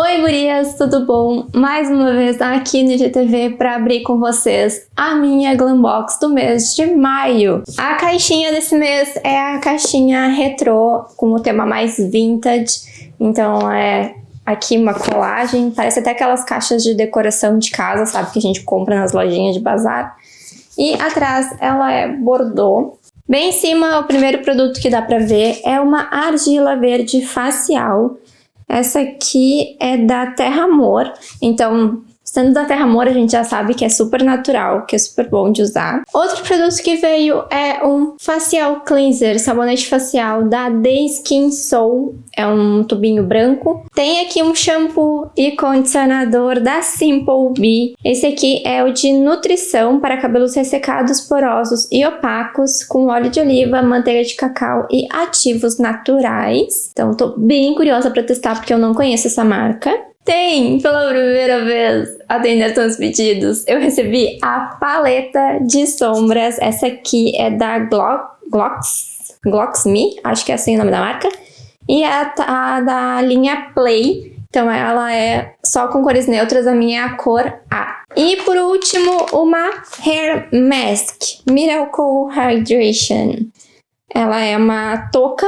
Oi gurias, tudo bom? Mais uma vez aqui no GTV para abrir com vocês a minha Glambox do mês de maio. A caixinha desse mês é a caixinha retrô com o tema mais vintage, então é aqui uma colagem, parece até aquelas caixas de decoração de casa, sabe, que a gente compra nas lojinhas de bazar. E atrás ela é bordô. Bem em cima, o primeiro produto que dá para ver é uma argila verde facial essa aqui é da Terra Amor, então Sendo da Terra Amor, a gente já sabe que é super natural, que é super bom de usar. Outro produto que veio é um facial cleanser, sabonete facial da The Skin Soul. É um tubinho branco. Tem aqui um shampoo e condicionador da Simple Bee. Esse aqui é o de nutrição para cabelos ressecados, porosos e opacos, com óleo de oliva, manteiga de cacau e ativos naturais. Então, tô bem curiosa para testar porque eu não conheço essa marca tem, pela primeira vez, atender seus pedidos, eu recebi a paleta de sombras. Essa aqui é da Glock, Glocks, Glocks Me, acho que é assim o nome da marca. E é a, a da linha Play, então ela é só com cores neutras, a minha é a cor A. E por último, uma Hair Mask, Miracle Hydration. Ela é uma touca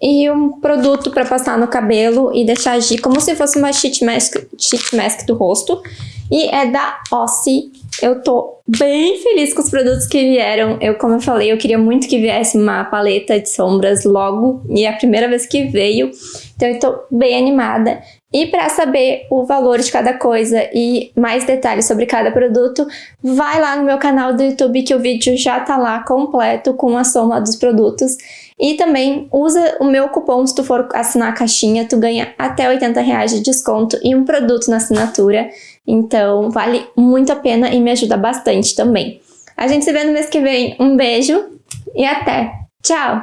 e um produto para passar no cabelo e deixar agir como se fosse uma sheet mask, sheet mask do rosto. E é da Ossie. Eu tô bem feliz com os produtos que vieram. Eu, como eu falei, eu queria muito que viesse uma paleta de sombras logo. E é a primeira vez que veio. Então eu tô bem animada. E para saber o valor de cada coisa e mais detalhes sobre cada produto, vai lá no meu canal do YouTube que o vídeo já tá lá completo com a soma dos produtos. E também usa o meu cupom se tu for assinar a caixinha, tu ganha até 80 reais de desconto e um produto na assinatura. Então vale muito a pena e me ajuda também. A gente se vê no mês que vem. Um beijo e até! Tchau!